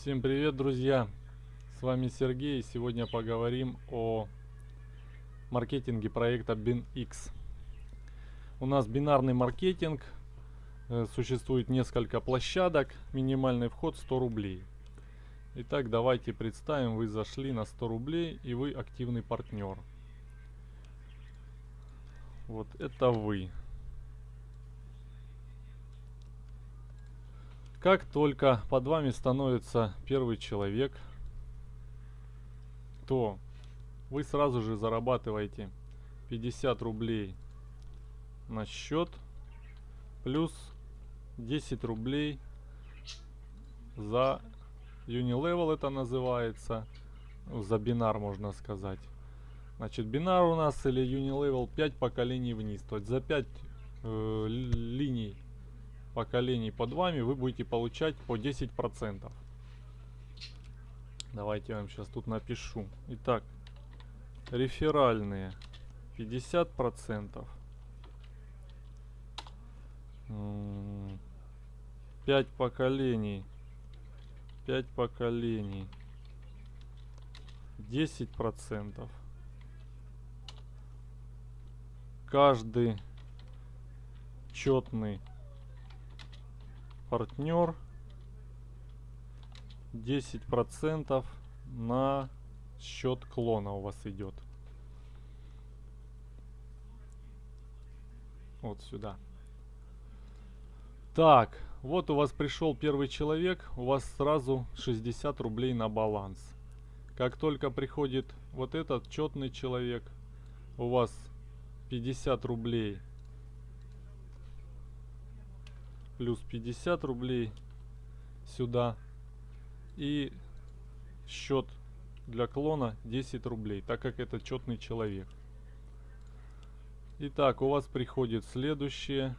Всем привет, друзья! С вами Сергей, сегодня поговорим о маркетинге проекта BinX. У нас бинарный маркетинг, э, существует несколько площадок, минимальный вход 100 рублей. Итак, давайте представим, вы зашли на 100 рублей и вы активный партнер. Вот это вы. Как только под вами становится первый человек, то вы сразу же зарабатываете 50 рублей на счет плюс 10 рублей за Unilevel это называется, за бинар можно сказать. Значит, бинар у нас или Unilevel 5 поколений вниз, то есть за 5 э, линий поколений под вами вы будете получать по 10%. Давайте я вам сейчас тут напишу. Итак, реферальные 50%. 5 поколений. 5 поколений. 10%. Каждый четный партнер 10% на счет клона у вас идет. Вот сюда. Так, вот у вас пришел первый человек, у вас сразу 60 рублей на баланс. Как только приходит вот этот четный человек, у вас 50 рублей плюс 50 рублей сюда. И счет для клона 10 рублей, так как это четный человек. Итак, у вас приходят следующие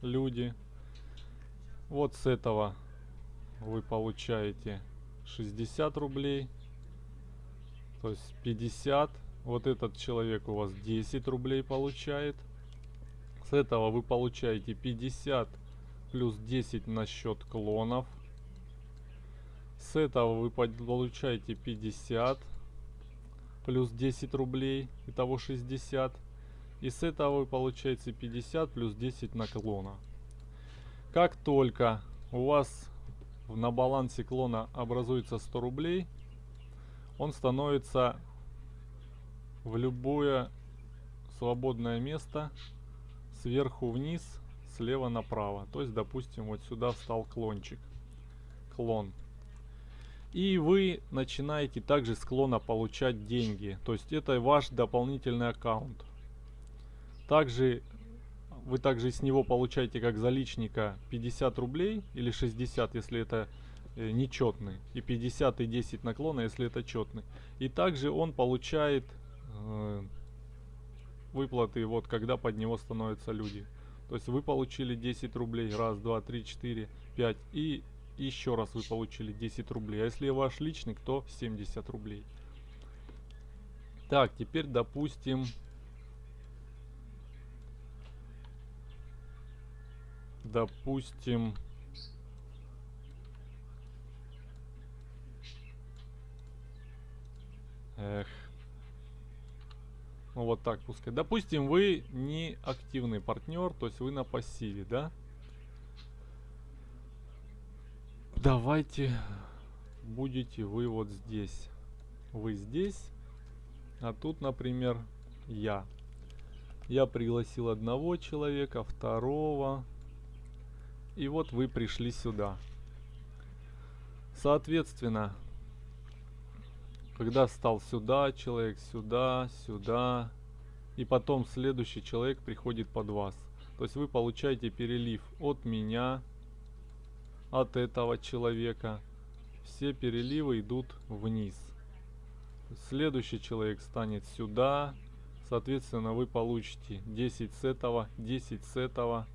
люди. Вот с этого вы получаете 60 рублей. То есть 50. Вот этот человек у вас 10 рублей получает. С этого вы получаете 50 плюс 10 на счет клонов. С этого вы получаете 50 плюс 10 рублей, итого 60. И с этого вы получаете 50 плюс 10 на клона. Как только у вас на балансе клона образуется 100 рублей, он становится в любое свободное место сверху вниз, слева направо. То есть, допустим, вот сюда встал клончик. Клон. И вы начинаете также с клона получать деньги. То есть это ваш дополнительный аккаунт. Также вы также с него получаете как заличника 50 рублей или 60, если это э, нечетный. И 50 и 10 наклона, если это четный. И также он получает э, выплаты, вот когда под него становятся люди. То есть вы получили 10 рублей, раз, два, три, четыре, пять, и еще раз вы получили 10 рублей. А если ваш личник, то 70 рублей. Так, теперь допустим... Допустим... Эх. Ну вот так пускай. Допустим, вы не активный партнер, то есть вы на пассиве, да? Давайте будете вы вот здесь. Вы здесь, а тут, например, я. Я пригласил одного человека, второго. И вот вы пришли сюда. Соответственно, когда стал сюда человек, сюда, сюда. И потом следующий человек приходит под вас. То есть вы получаете перелив от меня, от этого человека. Все переливы идут вниз. Следующий человек станет сюда. Соответственно, вы получите 10 с этого, 10 с этого.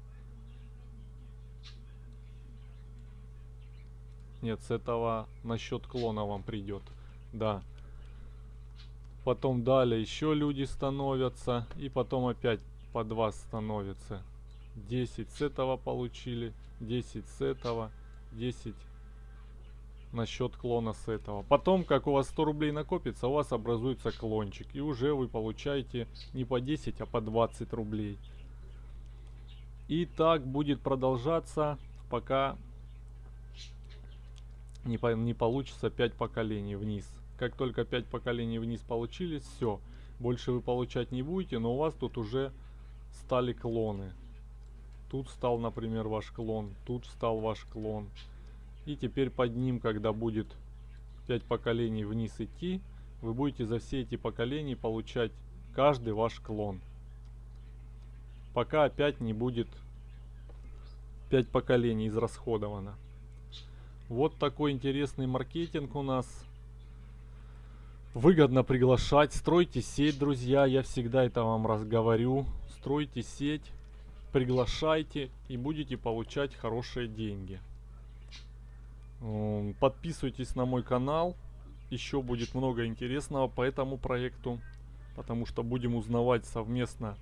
Нет, с этого на счет клона вам придет. Да. Потом далее еще люди становятся. И потом опять по 2 становится. 10 с этого получили. 10 с этого. 10 на счет клона с этого. Потом, как у вас 100 рублей накопится, у вас образуется клончик. И уже вы получаете не по 10, а по 20 рублей. И так будет продолжаться, пока не, по, не получится 5 поколений вниз. Как только 5 поколений вниз получились, все. Больше вы получать не будете, но у вас тут уже стали клоны. Тут стал, например, ваш клон, тут стал ваш клон. И теперь под ним, когда будет 5 поколений вниз идти, вы будете за все эти поколения получать каждый ваш клон. Пока опять не будет 5 поколений израсходовано. Вот такой интересный маркетинг у нас. Выгодно приглашать. Стройте сеть, друзья. Я всегда это вам разговорю. Стройте сеть, приглашайте и будете получать хорошие деньги. Подписывайтесь на мой канал. Еще будет много интересного по этому проекту. Потому что будем узнавать совместно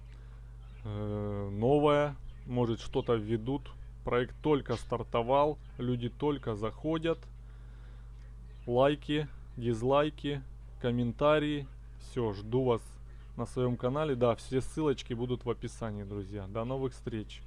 э, новое. Может что-то введут. Проект только стартовал. Люди только заходят. Лайки, дизлайки, комментарии. Все, жду вас на своем канале. Да, все ссылочки будут в описании, друзья. До новых встреч.